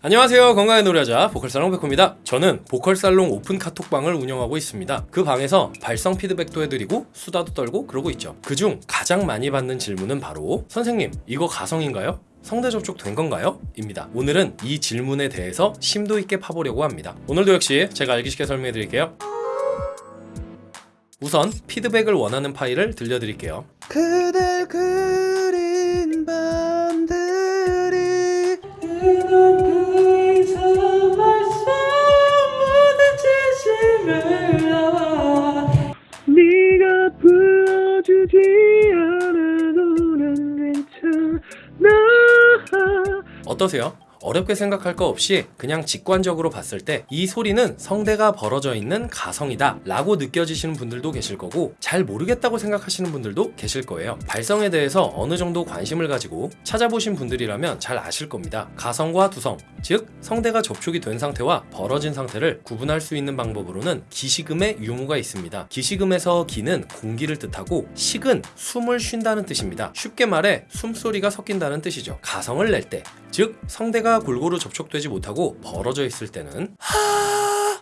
안녕하세요. 건강의 노래하자 보컬살롱 백호입니다. 저는 보컬살롱 오픈 카톡방을 운영하고 있습니다. 그 방에서 발성 피드백도 해드리고 수다도 떨고 그러고 있죠. 그중 가장 많이 받는 질문은 바로 선생님 이거 가성인가요? 성대 접촉 된 건가요? 입니다. 오늘은 이 질문에 대해서 심도 있게 파보려고 합니다. 오늘도 역시 제가 알기 쉽게 설명해 드릴게요. 우선 피드백을 원하는 파일을 들려드릴게요. 그댈 그린 밤 어떠세요? 어렵게 생각할 거 없이 그냥 직관적으로 봤을 때 이 소리는 성대가 벌어져 있는 가성이다 라고 느껴지시는 분들도 계실 거고 잘 모르겠다고 생각하시는 분들도 계실 거예요. 발성에 대해서 어느 정도 관심을 가지고 찾아보신 분들이라면 잘 아실 겁니다. 가성과 두성 즉 성대가 접촉이 된 상태와 벌어진 상태를 구분할 수 있는 방법으로는 기식음의 유무가 있습니다. 기식음에서 기는 공기를 뜻하고 식은 숨을 쉰다는 뜻입니다. 쉽게 말해 숨소리가 섞인다는 뜻이죠. 가성을 낼 때 즉 성대가 골고루 접촉되지 못하고 벌어져 있을 때는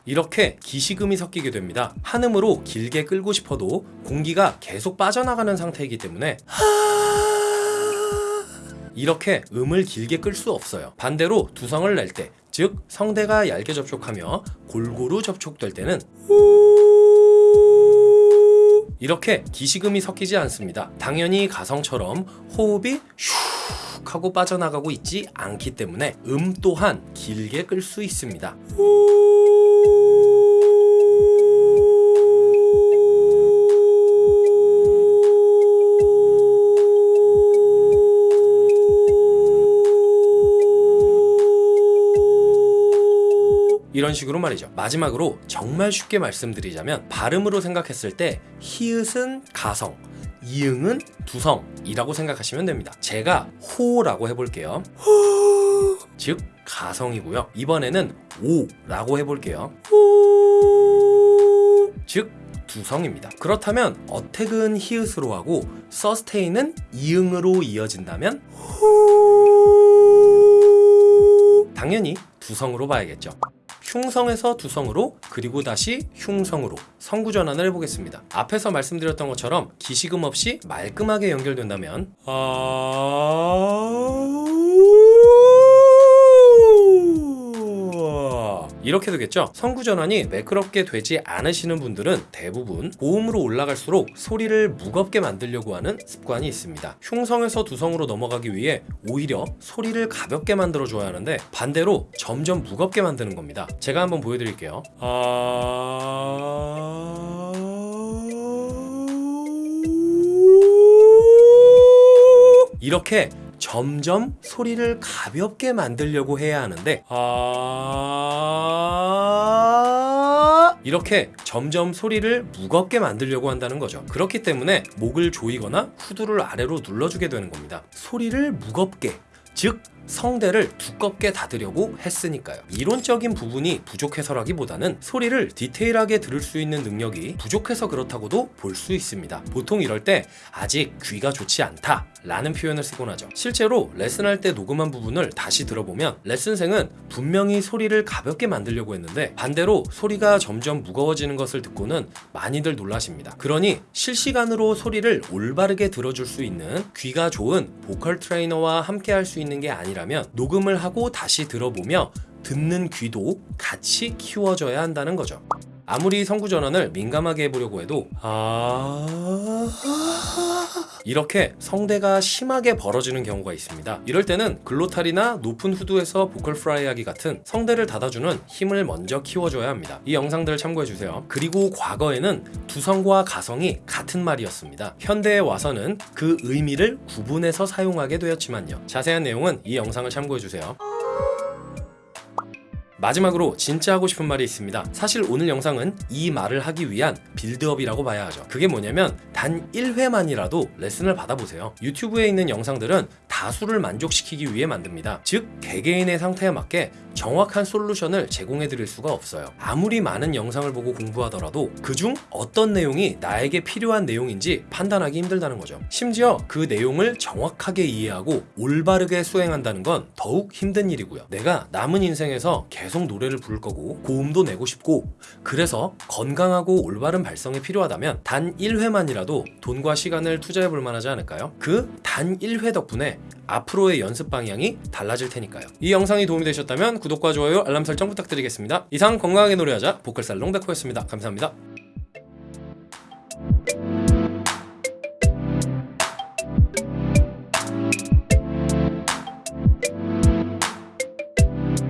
이렇게 기식음이 섞이게 됩니다. 한음으로 길게 끌고 싶어도 공기가 계속 빠져나가는 상태이기 때문에 이렇게 음을 길게 끌 수 없어요. 반대로 두성을 낼 때, 즉 성대가 얇게 접촉하며 골고루 접촉될 때는 이렇게 기식음이 섞이지 않습니다. 당연히 가성처럼 호흡이 슉 하고 빠져나가고 있지 않기 때문에 음 또한 길게 끌 수 있습니다. 이런 식으로 말이죠. 마지막으로 정말 쉽게 말씀드리자면 발음으로 생각했을 때 히읗은 가성, 이응은 두성이라고 생각하시면 됩니다. 제가 호라고 해볼게요. 호, 즉 가성이고요. 이번에는 오라고 해볼게요. 호, 즉 두성입니다. 그렇다면 어택은 히읗으로 하고 서스테인은 이응으로 이어진다면 호, 당연히 두성으로 봐야겠죠. 흉성에서 두성으로 그리고 다시 흉성으로. 성구 전환을 해보겠습니다. 앞에서 말씀드렸던 것처럼 기식음 없이 말끔하게 연결된다면? 아... 이렇게 되겠죠? 성구 전환이 매끄럽게 되지 않으시는 분들은 대부분 고음으로 올라갈수록 소리를 무겁게 만들려고 하는 습관이 있습니다. 흉성에서 두성으로 넘어가기 위해 오히려 소리를 가볍게 만들어 줘야 하는데 반대로 점점 무겁게 만드는 겁니다. 제가 한번 보여드릴게요. 아... 이렇게 점점 소리를 가볍게 만들려고 해야 하는데 아 이렇게 점점 소리를 무겁게 만들려고 한다는 거죠. 그렇기 때문에 목을 조이거나 후두를 아래로 눌러주게 되는 겁니다. 소리를 무겁게 즉 성대를 두껍게 닫으려고 했으니까요. 이론적인 부분이 부족해서라기보다는 소리를 디테일하게 들을 수 있는 능력이 부족해서 그렇다고도 볼 수 있습니다. 보통 이럴 때 아직 귀가 좋지 않다 라는 표현을 쓰곤 하죠. 실제로 레슨할 때 녹음한 부분을 다시 들어보면 레슨생은 분명히 소리를 가볍게 만들려고 했는데 반대로 소리가 점점 무거워지는 것을 듣고는 많이들 놀라십니다. 그러니 실시간으로 소리를 올바르게 들어줄 수 있는 귀가 좋은 보컬 트레이너와 함께 할 수 있는 게 아니라 라면 녹음을 하고 다시 들어보며 듣는 귀도 같이 키워져야 한다는 거죠. 아무리 성구 전환을 민감하게 해보려고 해도 아 이렇게 성대가 심하게 벌어지는 경우가 있습니다. 이럴 때는 글로탈이나 높은 후두에서 보컬 프라이하기 같은 성대를 닫아주는 힘을 먼저 키워줘야 합니다. 이 영상들을 참고해주세요. 그리고 과거에는 두성과 가성이 같은 말이었습니다. 현대에 와서는 그 의미를 구분해서 사용하게 되었지만요. 자세한 내용은 이 영상을 참고해주세요. 마지막으로 진짜 하고 싶은 말이 있습니다. 사실 오늘 영상은 이 말을 하기 위한 빌드업이라고 봐야 하죠. 그게 뭐냐면 단 1회만이라도 레슨을 받아보세요. 유튜브에 있는 영상들은 다 다수를 만족시키기 위해 만듭니다. 즉 개개인의 상태에 맞게 정확한 솔루션을 제공해 드릴 수가 없어요. 아무리 많은 영상을 보고 공부하더라도 그중 어떤 내용이 나에게 필요한 내용인지 판단하기 힘들다는 거죠. 심지어 그 내용을 정확하게 이해하고 올바르게 수행한다는 건 더욱 힘든 일이고요. 내가 남은 인생에서 계속 노래를 부를 거고 고음도 내고 싶고 그래서 건강하고 올바른 발성이 필요하다면 단 1회만이라도 돈과 시간을 투자해 볼 만하지 않을까요? 그 단 1회 덕분에 앞으로의 연습 방향이 달라질 테니까요. 이 영상이 도움이 되셨다면 구독과 좋아요, 알람 설정 부탁드리겠습니다. 이상 건강하게 노래하자 보컬살 롱백호였습니다. 감사합니다.